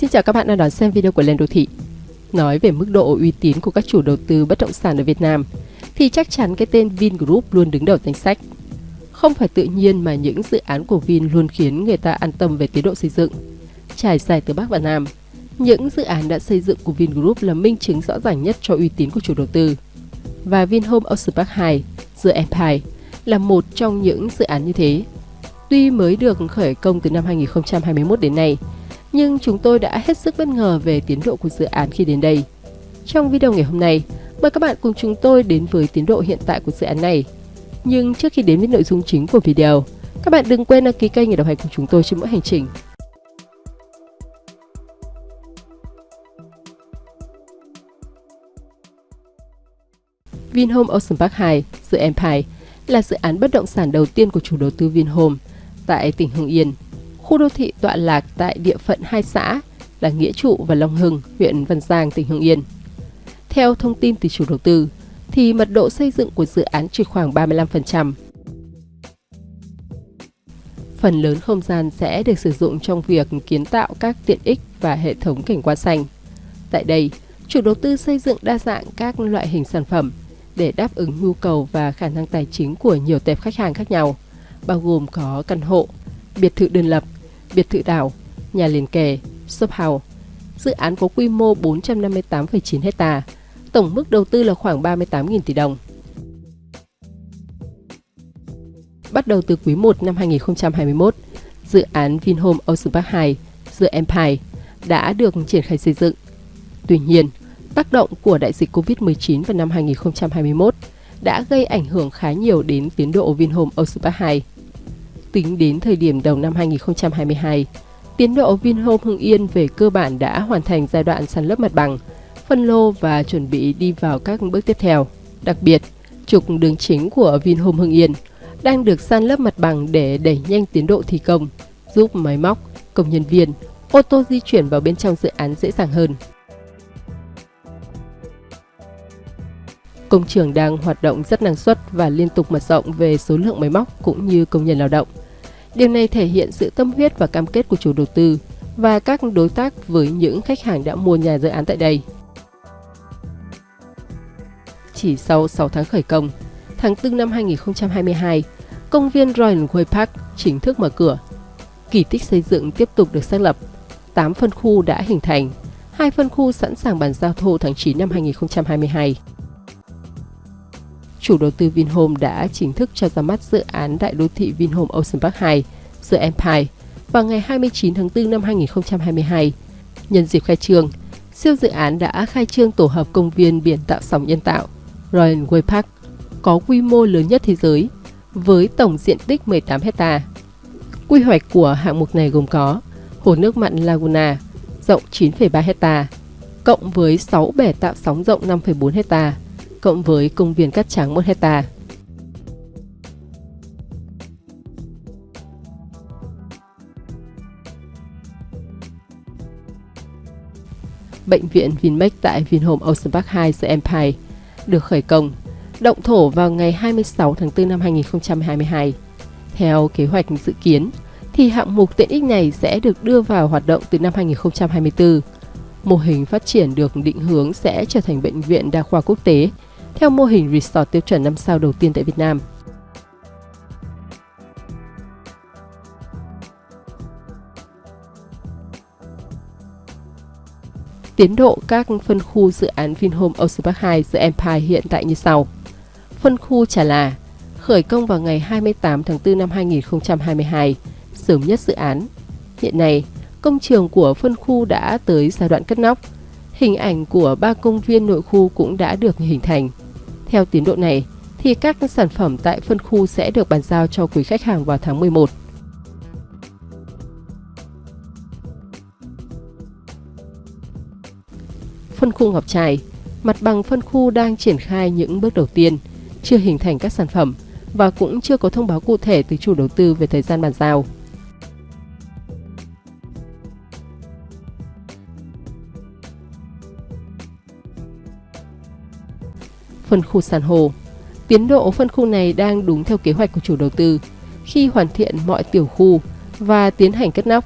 Xin chào các bạn đang đón xem video của Lên Đô Thị. Nói về mức độ uy tín của các chủ đầu tư bất động sản ở Việt Nam, thì chắc chắn cái tên Vingroup luôn đứng đầu danh sách. Không phải tự nhiên mà những dự án của Vin luôn khiến người ta an tâm về tiến độ xây dựng. Trải dài từ Bắc và Nam, những dự án đã xây dựng của Vingroup là minh chứng rõ ràng nhất cho uy tín của chủ đầu tư. Và Vinhome Ocean Park 2, The Empire, là một trong những dự án như thế. Tuy mới được khởi công từ năm 2021 đến nay, nhưng chúng tôi đã hết sức bất ngờ về tiến độ của dự án khi đến đây. Trong video ngày hôm nay, mời các bạn cùng chúng tôi đến với tiến độ hiện tại của dự án này. Nhưng trước khi đến với nội dung chính của video, các bạn đừng quên đăng ký kênh để đồng hành cùng chúng tôi trên mỗi hành trình. Vinhome Ocean Park 2, dự Empire, là dự án bất động sản đầu tiên của chủ đầu tư Vinhome tại tỉnh Hưng Yên, Khu đô thị tọa lạc tại địa phận hai xã là Nghĩa Trụ và Long Hưng, huyện Văn Giang, tỉnh Hưng Yên. Theo thông tin từ chủ đầu tư, thì mật độ xây dựng của dự án chỉ khoảng 35%. Phần lớn không gian sẽ được sử dụng trong việc kiến tạo các tiện ích và hệ thống cảnh quan xanh. Tại đây, chủ đầu tư xây dựng đa dạng các loại hình sản phẩm để đáp ứng nhu cầu và khả năng tài chính của nhiều tệp khách hàng khác nhau, bao gồm có căn hộ, biệt thự đơn lập, biệt thự đảo, nhà liền kề, shop house. Dự án có quy mô 458,9 hecta, tổng mức đầu tư là khoảng 38.000 tỷ đồng. Bắt đầu từ quý 1 năm 2021, dự án Vinhome Ocean Park 2, The Empire, đã được triển khai xây dựng. Tuy nhiên, tác động của đại dịch COVID-19 vào năm 2021 đã gây ảnh hưởng khá nhiều đến tiến độ Vinhome Ocean Park 2. Tính đến thời điểm đầu năm 2022, tiến độ Vinhome Hưng Yên về cơ bản đã hoàn thành giai đoạn sàn lấp mặt bằng, phân lô và chuẩn bị đi vào các bước tiếp theo. Đặc biệt, trục đường chính của Vinhome Hưng Yên đang được san lấp mặt bằng để đẩy nhanh tiến độ thi công, giúp máy móc, công nhân viên, ô tô di chuyển vào bên trong dự án dễ dàng hơn. Công trường đang hoạt động rất năng suất và liên tục mở rộng về số lượng máy móc cũng như công nhân lao động. Điều này thể hiện sự tâm huyết và cam kết của chủ đầu tư và các đối tác với những khách hàng đã mua nhà dự án tại đây. Chỉ sau 6 tháng khởi công, tháng 4 năm 2022, công viên Royal Way Park chính thức mở cửa. Kỳ tích xây dựng tiếp tục được xác lập. 8 phân khu đã hình thành, hai phân khu sẵn sàng bàn giao thô tháng 9 năm 2022 chủ đầu tư Vinhome đã chính thức cho ra mắt dự án đại đô thị Vinhome Ocean Park 2, The Empire, vào ngày 29 tháng 4 năm 2022. Nhân dịp khai trương, siêu dự án đã khai trương tổ hợp công viên biển tạo sóng nhân tạo Royal Way Park, có quy mô lớn nhất thế giới, với tổng diện tích 18 hecta. Quy hoạch của hạng mục này gồm có hồ nước mặn Laguna, rộng 9,3 hecta, cộng với 6 bể tạo sóng rộng 5,4 hecta, cộng với công viên cát trắng 1 hecta. Bệnh viện Vinmec tại Vinhome Ocean Park 2 The Empire được khởi công, động thổ vào ngày 26 tháng 4 năm 2022. Theo kế hoạch dự kiến, thì hạng mục tiện ích này sẽ được đưa vào hoạt động từ năm 2024. Mô hình phát triển được định hướng sẽ trở thành bệnh viện đa khoa quốc tế theo mô hình resort tiêu chuẩn 5 sao đầu tiên tại Việt Nam. Tiến độ các phân khu dự án Vinhome Ocean Park 2 The Empire hiện tại như sau. Phân khu Trà Là khởi công vào ngày 28 tháng 4 năm 2022, sớm nhất dự án. Hiện nay, công trường của phân khu đã tới giai đoạn cất nóc. Hình ảnh của ba công viên nội khu cũng đã được hình thành. Theo tiến độ này, thì các sản phẩm tại phân khu sẽ được bàn giao cho quý khách hàng vào tháng 11. Phân khu Ngọc Trai Mặt bằng phân khu đang triển khai những bước đầu tiên, chưa hình thành các sản phẩm và cũng chưa có thông báo cụ thể từ chủ đầu tư về thời gian bàn giao. Phân khu san hô. Tiến độ phân khu này đang đúng theo kế hoạch của chủ đầu tư khi hoàn thiện mọi tiểu khu và tiến hành cất nóc.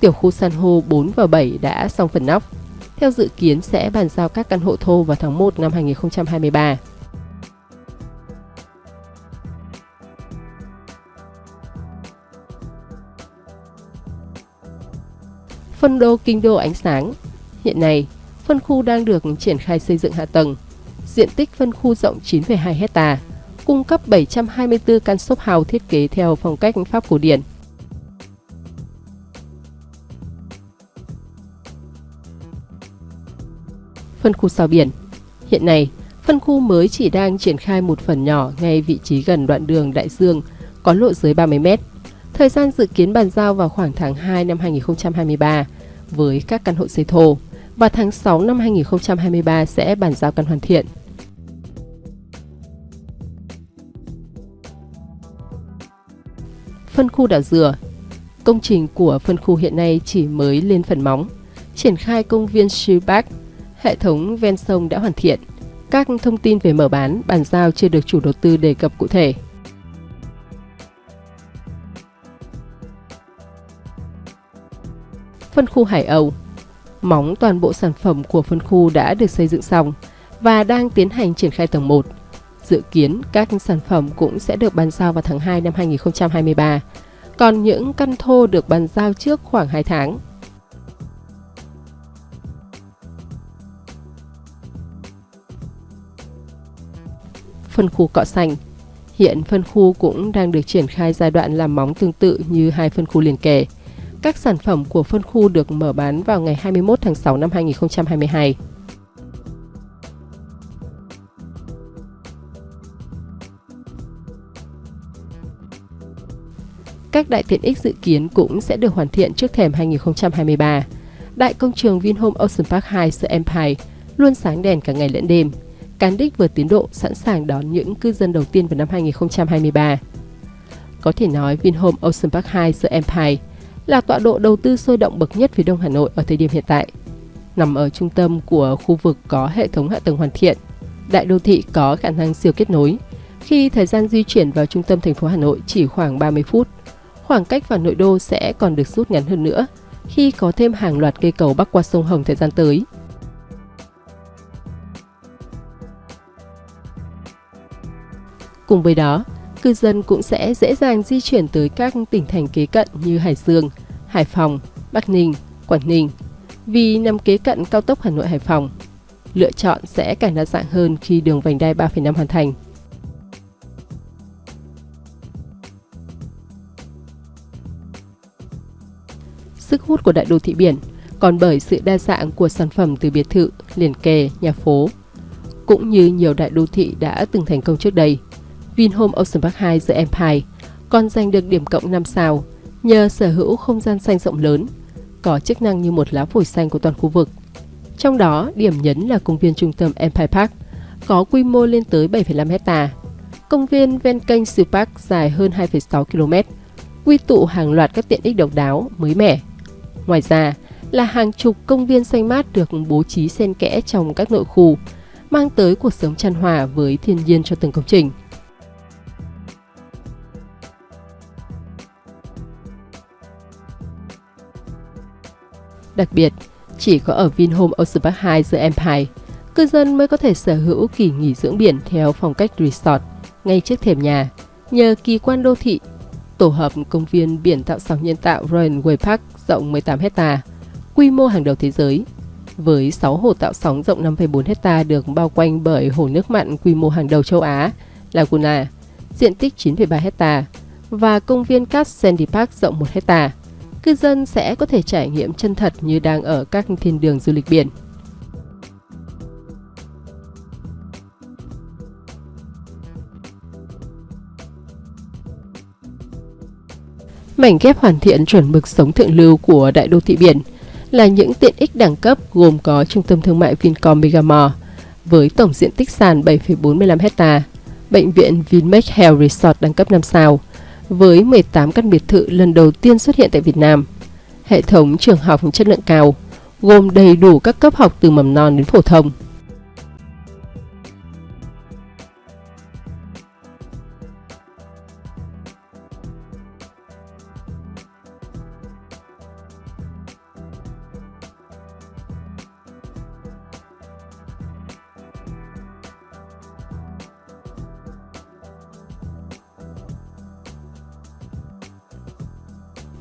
Tiểu khu san hô 4 và 7 đã xong phần nóc. Theo dự kiến sẽ bàn giao các căn hộ thô vào tháng 1 năm 2023. Phân đô kinh đô ánh sáng Hiện nay, phân khu đang được triển khai xây dựng hạ tầng. Diện tích phân khu rộng 9,2 hecta, cung cấp 724 căn shop house thiết kế theo phong cách Pháp cổ điển. Phân khu sao biển Hiện nay, phân khu mới chỉ đang triển khai một phần nhỏ ngay vị trí gần đoạn đường Đại Dương, có lộ dưới 30 mét. Thời gian dự kiến bàn giao vào khoảng tháng 2 năm 2023 với các căn hộ xây thô và tháng 6 năm 2023 sẽ bàn giao căn hoàn thiện. Phân khu đảo dừa Công trình của phân khu hiện nay chỉ mới lên phần móng. Triển khai công viên Shibak, hệ thống ven sông đã hoàn thiện. Các thông tin về mở bán, bàn giao chưa được chủ đầu tư đề cập cụ thể. Phân khu Hải Âu Móng toàn bộ sản phẩm của phân khu đã được xây dựng xong và đang tiến hành triển khai tầng 1. Dự kiến các sản phẩm cũng sẽ được bàn giao vào tháng 2 năm 2023, còn những căn thô được bàn giao trước khoảng 2 tháng. Phân khu cọ xanh Hiện phân khu cũng đang được triển khai giai đoạn làm móng tương tự như hai phân khu liền kề. Các sản phẩm của phân khu được mở bán vào ngày 21 tháng 6 năm 2022. Các đại tiện ích dự kiến cũng sẽ được hoàn thiện trước thềm 2023. Đại công trường Vinhome Ocean Park 2 The Empire luôn sáng đèn cả ngày lẫn đêm. Cán đích vượt tiến độ sẵn sàng đón những cư dân đầu tiên vào năm 2023. Có thể nói Vinhome Ocean Park 2 The Empire là tọa độ đầu tư sôi động bậc nhất phía đông Hà Nội ở thời điểm hiện tại. Nằm ở trung tâm của khu vực có hệ thống hạ tầng hoàn thiện, đại đô thị có khả năng siêu kết nối, khi thời gian di chuyển vào trung tâm thành phố Hà Nội chỉ khoảng 30 phút. Khoảng cách vào nội đô sẽ còn được rút ngắn hơn nữa khi có thêm hàng loạt cây cầu bắc qua sông Hồng thời gian tới. Cùng với đó, cư dân cũng sẽ dễ dàng di chuyển tới các tỉnh thành kế cận như Hải Dương, Hải Phòng, Bắc Ninh, Quảng Ninh vì nằm kế cận cao tốc Hà Nội Hải Phòng. Lựa chọn sẽ càng đa dạng hơn khi đường vành đai 3,5 hoàn thành. Sức hút của đại đô thị biển còn bởi sự đa dạng của sản phẩm từ biệt thự, liền kề, nhà phố. Cũng như nhiều đại đô thị đã từng thành công trước đây, Vinhome Ocean Park 2 The Empire còn giành được điểm cộng 5 sao nhờ sở hữu không gian xanh rộng lớn, có chức năng như một lá phổi xanh của toàn khu vực. Trong đó, điểm nhấn là công viên trung tâm Empire Park, có quy mô lên tới 7,5 hecta. Công viên ven kênh Siêu Park dài hơn 2,6 km, quy tụ hàng loạt các tiện ích độc đáo, mới mẻ. Ngoài ra, là hàng chục công viên xanh mát được bố trí xen kẽ trong các nội khu, mang tới cuộc sống tràn hòa với thiên nhiên cho từng công trình. Đặc biệt, chỉ có ở Vinhome Ocean Park 2 The Empire, cư dân mới có thể sở hữu kỳ nghỉ dưỡng biển theo phong cách resort ngay trước thềm nhà, nhờ kỳ quan đô thị. Tổ hợp công viên biển tạo sóng nhân tạo Royal Way Park rộng 18 hecta, quy mô hàng đầu thế giới. Với 6 hồ tạo sóng rộng 5,4 hecta được bao quanh bởi hồ nước mặn quy mô hàng đầu châu Á, Laguna, diện tích 9,3 hecta và công viên cát Sandy Park rộng 1 hecta cư dân sẽ có thể trải nghiệm chân thật như đang ở các thiên đường du lịch biển. Mảnh ghép hoàn thiện chuẩn mực sống thượng lưu của đại đô thị biển là những tiện ích đẳng cấp gồm có trung tâm thương mại Vincom Megamall với tổng diện tích sàn 7,45 hecta, bệnh viện Vinmec Health Resort đẳng cấp 5 sao, với 18 căn biệt thự lần đầu tiên xuất hiện tại Việt Nam. Hệ thống trường học chất lượng cao, gồm đầy đủ các cấp học từ mầm non đến phổ thông.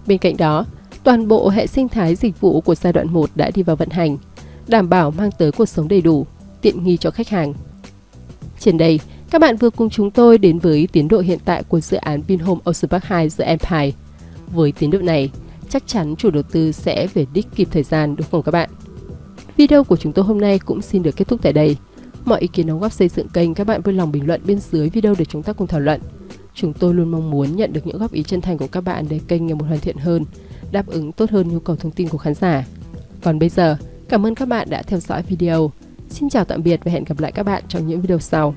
Bên cạnh đó, toàn bộ hệ sinh thái dịch vụ của giai đoạn 1 đã đi vào vận hành, đảm bảo mang tới cuộc sống đầy đủ, tiện nghi cho khách hàng. Trên đây, các bạn vừa cùng chúng tôi đến với tiến độ hiện tại của dự án Vinhome Ocean Park 2 The Empire. Với tiến độ này, chắc chắn chủ đầu tư sẽ về đích kịp thời gian đúng không các bạn? Video của chúng tôi hôm nay cũng xin được kết thúc tại đây. Mọi ý kiến đóng góp xây dựng kênh các bạn vui lòng bình luận bên dưới video để chúng ta cùng thảo luận. Chúng tôi luôn mong muốn nhận được những góp ý chân thành của các bạn để kênh ngày một hoàn thiện hơn, đáp ứng tốt hơn nhu cầu thông tin của khán giả. Còn bây giờ, cảm ơn các bạn đã theo dõi video. Xin chào tạm biệt và hẹn gặp lại các bạn trong những video sau.